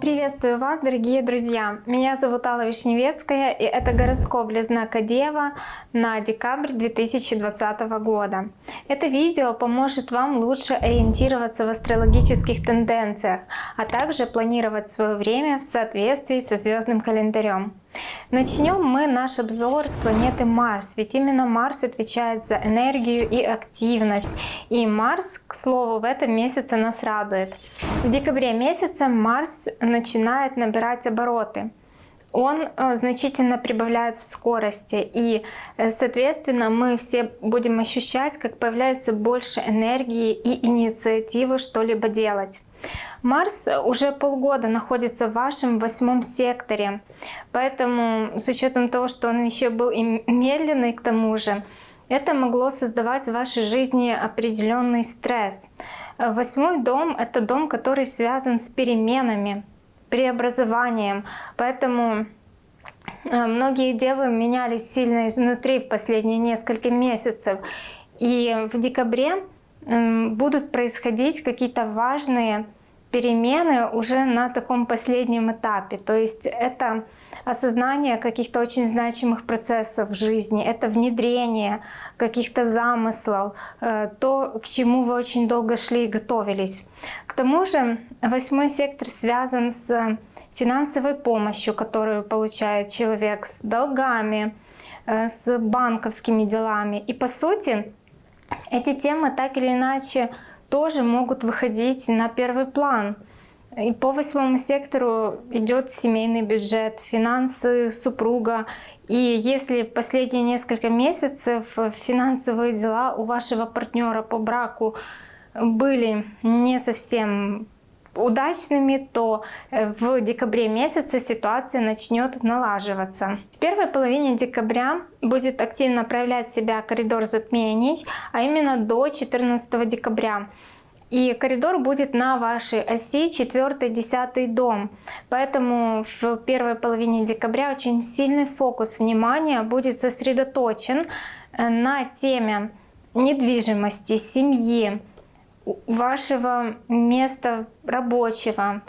Приветствую вас, дорогие друзья! Меня зовут Алла Вишневецкая, и это гороскоп для знака Дева на декабрь 2020 года. Это видео поможет вам лучше ориентироваться в астрологических тенденциях, а также планировать свое время в соответствии со звездным календарем. Начнем мы наш обзор с планеты Марс, ведь именно Марс отвечает за энергию и активность. И Марс, к слову, в этом месяце нас радует. В декабре месяце Марс начинает набирать обороты он э, значительно прибавляет в скорости. И, э, соответственно, мы все будем ощущать, как появляется больше энергии и инициативы что-либо делать. Марс уже полгода находится в вашем восьмом секторе, поэтому с учетом того, что он еще был и медленный к тому же, это могло создавать в вашей жизни определенный стресс. Восьмой дом — это дом, который связан с переменами, преобразованием, поэтому э, многие девы менялись сильно изнутри в последние несколько месяцев. И в декабре будут происходить какие-то важные перемены уже на таком последнем этапе. То есть это осознание каких-то очень значимых процессов в жизни, это внедрение каких-то замыслов, э, то, к чему вы очень долго шли и готовились. К тому же восьмой сектор связан с финансовой помощью, которую получает человек, с долгами, э, с банковскими делами. И по сути эти темы так или иначе тоже могут выходить на первый план. И по восьмому сектору идет семейный бюджет, финансы супруга. И если последние несколько месяцев финансовые дела у вашего партнера по браку были не совсем удачными, то э, в декабре месяце ситуация начнет налаживаться. В первой половине декабря будет активно проявлять себя коридор затмений, а именно до 14 декабря. И коридор будет на вашей оси 4-10 дом. Поэтому в первой половине декабря очень сильный фокус внимания будет сосредоточен э, на теме недвижимости, семьи, вашего места рабочего,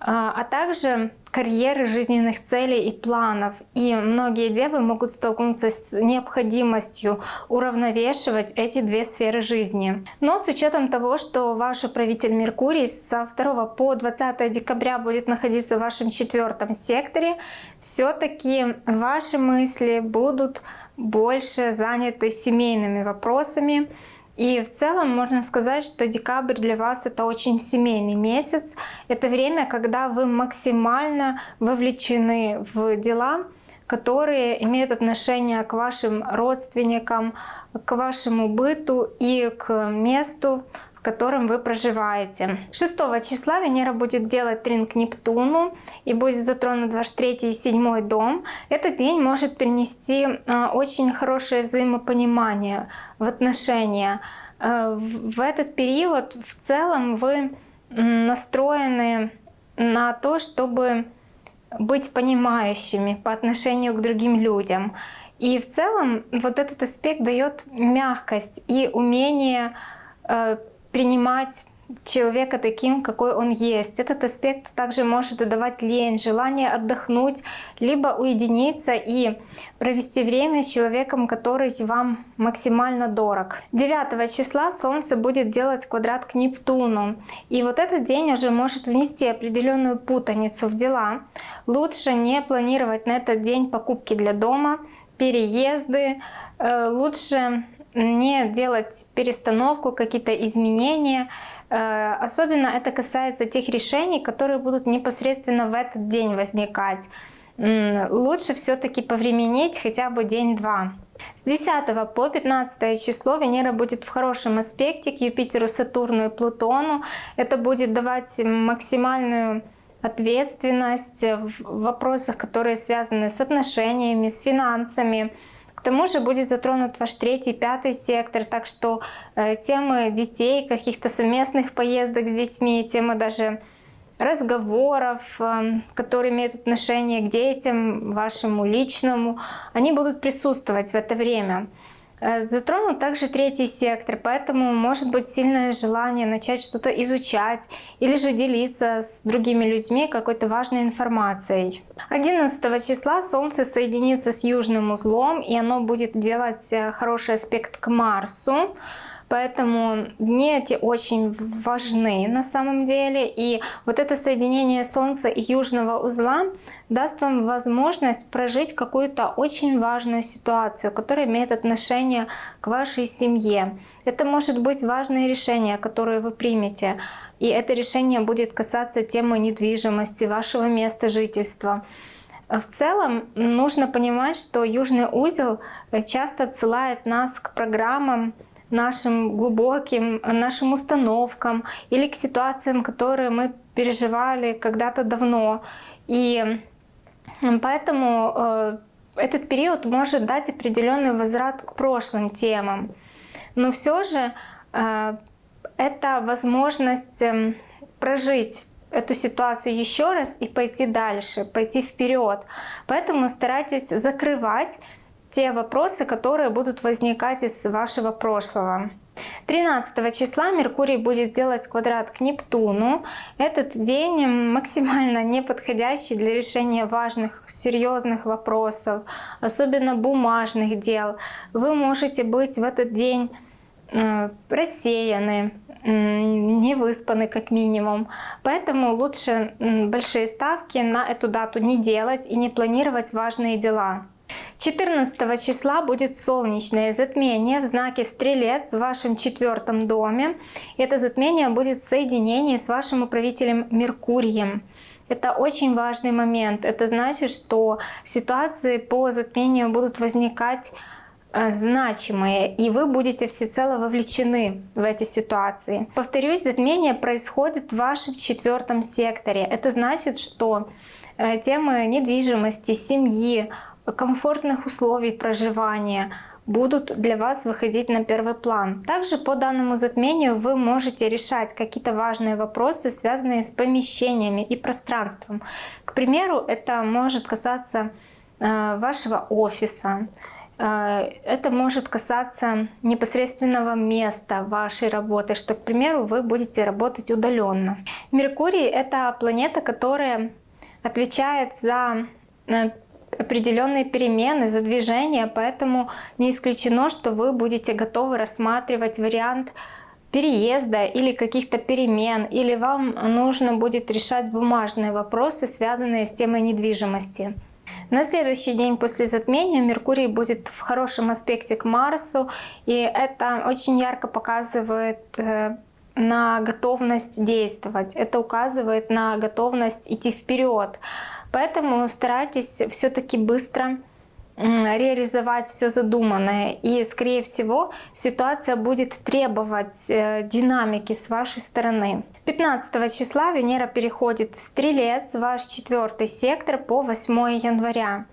а, а также карьеры, жизненных целей и планов. И многие девы могут столкнуться с необходимостью уравновешивать эти две сферы жизни. Но с учетом того, что ваш управитель Меркурий со 2 по 20 декабря будет находиться в вашем четвертом секторе, все-таки ваши мысли будут больше заняты семейными вопросами, и в целом можно сказать, что декабрь для вас это очень семейный месяц. Это время, когда вы максимально вовлечены в дела, которые имеют отношение к вашим родственникам, к вашему быту и к месту, котором вы проживаете. 6 числа Венера будет делать трин Нептуну и будет затронут ваш третий и седьмой дом. Этот день может принести а, очень хорошее взаимопонимание в отношения. А, в этот период в целом вы настроены на то, чтобы быть понимающими по отношению к другим людям. И в целом вот этот аспект дает мягкость и умение а, принимать человека таким, какой он есть. Этот аспект также может давать лень, желание отдохнуть, либо уединиться и провести время с человеком, который вам максимально дорог. 9 числа Солнце будет делать квадрат к Нептуну. И вот этот день уже может внести определенную путаницу в дела. Лучше не планировать на этот день покупки для дома, переезды. Э, лучше не делать перестановку, какие-то изменения. Э, особенно это касается тех решений, которые будут непосредственно в этот день возникать. Лучше все-таки повременить хотя бы день-два. С 10 по 15 число Венера будет в хорошем аспекте к Юпитеру, Сатурну и Плутону. Это будет давать максимальную ответственность в вопросах, которые связаны с отношениями, с финансами, тому же будет затронут ваш третий, пятый сектор, так что э, темы детей, каких-то совместных поездок с детьми, тема даже разговоров, э, которые имеют отношение к детям, вашему личному, они будут присутствовать в это время. Э, затронут также третий сектор, поэтому может быть сильное желание начать что-то изучать или же делиться с другими людьми какой-то важной информацией. 11 числа Солнце соединится с южным узлом, и оно будет делать э, хороший аспект к Марсу. Поэтому дни эти очень важны на самом деле. И вот это соединение Солнца и Южного узла даст вам возможность прожить какую-то очень важную ситуацию, которая имеет отношение к вашей семье. Это может быть важное решение, которое вы примете. И это решение будет касаться темы недвижимости, вашего места жительства. В целом нужно понимать, что южный узел часто отсылает нас к программам, нашим глубоким, нашим установкам или к ситуациям, которые мы переживали когда-то давно. И поэтому э, этот период может дать определенный возврат к прошлым темам. Но все же э, это возможность эм, прожить эту ситуацию еще раз и пойти дальше, пойти вперед. Поэтому старайтесь закрывать те вопросы, которые будут возникать из вашего прошлого. 13 числа Меркурий будет делать квадрат к Нептуну. Этот день максимально неподходящий для решения важных, серьезных вопросов, особенно бумажных дел. Вы можете быть в этот день э, рассеяны, не выспаны как минимум. Поэтому лучше большие ставки на эту дату не делать и не планировать важные дела. 14 числа будет солнечное затмение в знаке Стрелец в вашем четвертом доме. Это затмение будет в соединении с вашим управителем Меркурием. Это очень важный момент. Это значит, что ситуации по затмению будут возникать э, значимые, и вы будете всецело вовлечены в эти ситуации. Повторюсь, затмение происходит в вашем четвертом секторе. Это значит, что э, темы недвижимости, семьи, комфортных условий проживания будут для вас выходить на первый план. Также по данному затмению вы можете решать какие-то важные вопросы, связанные с помещениями и пространством. К примеру, это может касаться э, вашего офиса, э, это может касаться непосредственного места вашей работы, что, к примеру, вы будете работать удаленно. Меркурий — это планета, которая отвечает за э, определенные перемены, за движение, поэтому не исключено, что вы будете готовы рассматривать вариант переезда или каких-то перемен, или вам нужно будет решать бумажные вопросы, связанные с темой недвижимости. На следующий день после затмения Меркурий будет в хорошем аспекте к Марсу, и это очень ярко показывает э, на готовность действовать. Это указывает на готовность идти вперед. Поэтому старайтесь все-таки быстро реализовать все задуманное. И, скорее всего, ситуация будет требовать э, динамики с вашей стороны. 15 числа Венера переходит в Стрелец, ваш четвертый сектор, по 8 января.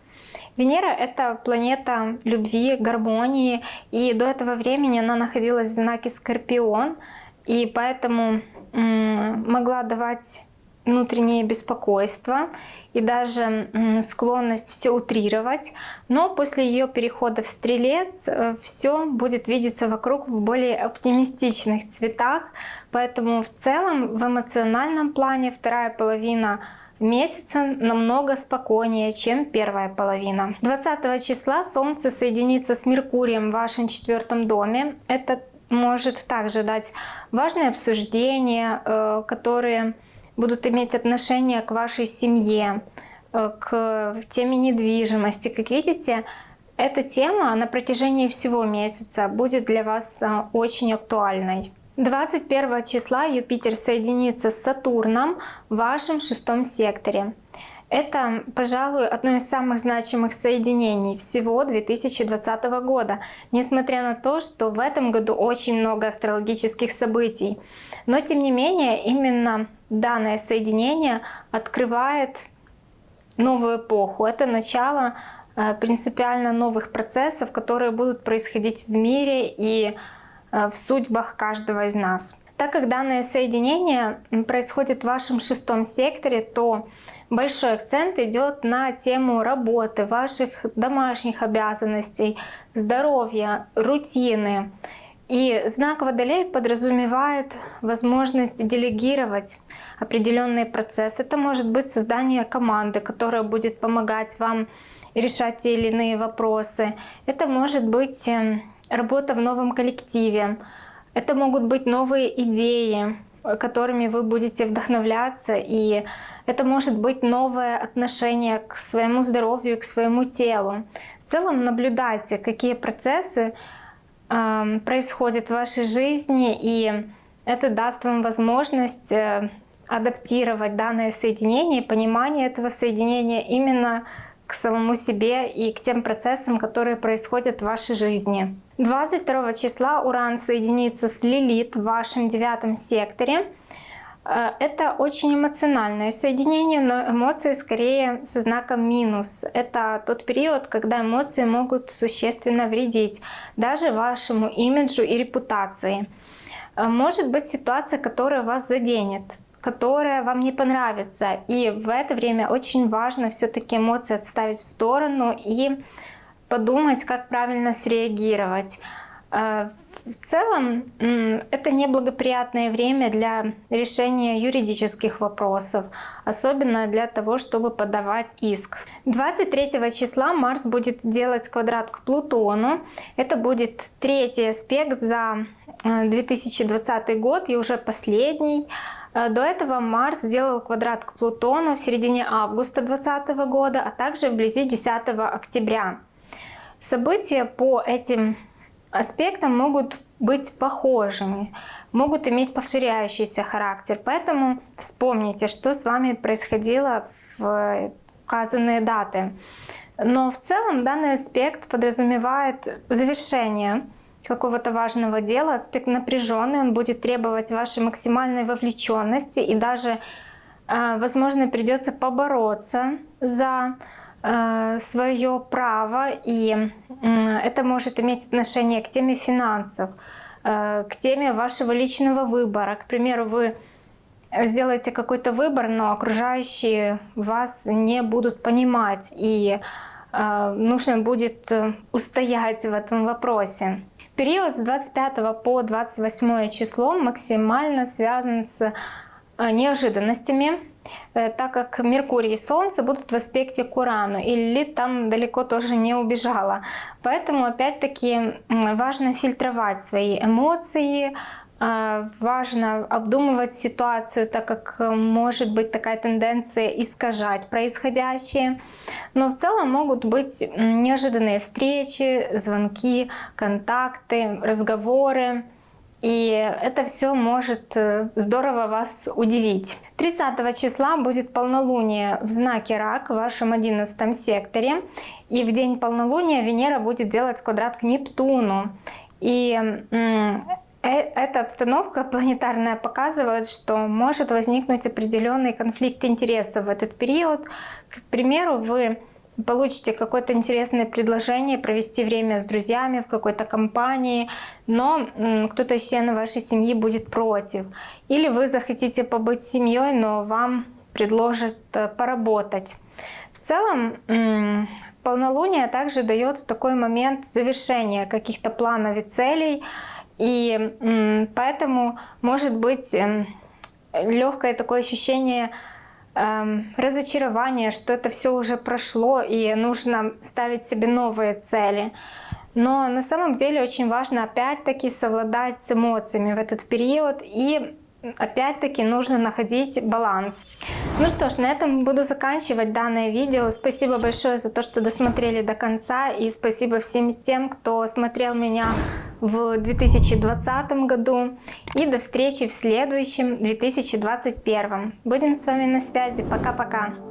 Венера — это планета любви, гармонии, и до этого времени она находилась в знаке Скорпион, и поэтому могла давать внутреннее беспокойство и даже склонность все утрировать. Но после ее перехода в Стрелец э, все будет видеться вокруг в более оптимистичных цветах. Поэтому в целом в эмоциональном плане вторая половина месяца намного спокойнее, чем первая половина. 20 числа Солнце соединится с Меркурием в вашем четвертом доме. Это может также дать важные обсуждения, э, которые будут иметь отношение к вашей семье, э, к теме недвижимости. Как видите, эта тема на протяжении всего месяца будет для вас э, очень актуальной. 21 числа Юпитер соединится с Сатурном в вашем шестом секторе. Это, пожалуй, одно из самых значимых соединений всего 2020 года, несмотря на то, что в этом году очень много астрологических событий. Но тем не менее, именно данное соединение открывает новую эпоху. Это начало э, принципиально новых процессов, которые будут происходить в мире и э, в судьбах каждого из нас. Так как данное соединение происходит в вашем шестом секторе, то большой акцент идет на тему работы, ваших домашних обязанностей, здоровья, рутины. И знак Водолей подразумевает возможность делегировать определенные процессы. Это может быть создание команды, которая будет помогать вам решать те или иные вопросы. Это может быть эм, работа в новом коллективе. Это могут быть новые идеи, которыми вы будете вдохновляться. И это может быть новое отношение к своему здоровью, к своему телу. В целом наблюдайте, какие процессы э, происходят в вашей жизни, и это даст вам возможность э, адаптировать данное соединение, понимание этого соединения именно к самому себе и к тем процессам, которые происходят в вашей жизни. 22 числа Уран соединится с Лилит в вашем девятом секторе. Э, это очень эмоциональное соединение, но эмоции скорее со знаком минус. Это тот период, когда эмоции могут существенно вредить даже вашему имиджу и репутации. Э, может быть ситуация, которая вас заденет которая вам не понравится. И в это время очень важно все-таки эмоции отставить в сторону и подумать, как правильно среагировать. А, в целом, это неблагоприятное время для решения юридических вопросов, особенно для того, чтобы подавать иск. 23 числа Марс будет делать квадрат к Плутону. Это будет третий аспект за 2020 э, год и уже последний. Э, до этого Марс сделал квадрат к Плутону в середине августа 2020 года, а также вблизи 10 октября. События по этим аспектам могут быть похожими, могут иметь повторяющийся характер. Поэтому вспомните, что с вами происходило в указанные даты. Но в целом данный аспект подразумевает завершение какого-то важного дела, аспект напряженный, он будет требовать вашей максимальной вовлеченности и даже, а, возможно, придется побороться за свое право, и это может иметь отношение к теме финансов, а, к теме вашего личного выбора. К примеру, вы сделаете какой-то выбор, но окружающие вас не будут понимать, и нужно будет э, устоять в этом вопросе. Период с 25 по 28 число максимально связан с э, неожиданностями, э, так как Меркурий и Солнце будут в аспекте к Урану, и Лилит там далеко тоже не убежала. Поэтому опять-таки важно фильтровать свои эмоции, а, важно обдумывать ситуацию, так как э, может быть такая тенденция искажать происходящее. Но в целом могут быть неожиданные встречи, звонки, контакты, разговоры. И это все может э, здорово вас удивить. 30 числа будет полнолуние в знаке Рак в вашем 11 секторе. И в день полнолуния Венера будет делать квадрат к Нептуну. И Э, эта обстановка планетарная показывает, что может возникнуть определенный конфликт интересов в этот период. К примеру, вы получите какое-то интересное предложение провести время с друзьями в какой-то компании, но кто-то из членов вашей семьи будет против. Или вы захотите побыть семьей, но вам предложат э, поработать. В целом, полнолуние также дает такой момент завершения каких-то планов и целей, и поэтому может быть эм, легкое такое ощущение эм, разочарования, что это все уже прошло и нужно ставить себе новые цели. Но на самом деле очень важно опять-таки совладать с эмоциями в этот период и опять-таки нужно находить баланс. Ну что ж, на этом буду заканчивать данное видео. Спасибо большое за то, что досмотрели до конца. И спасибо всем тем, кто смотрел меня в 2020 году. И до встречи в следующем 2021. Будем с вами на связи. Пока-пока.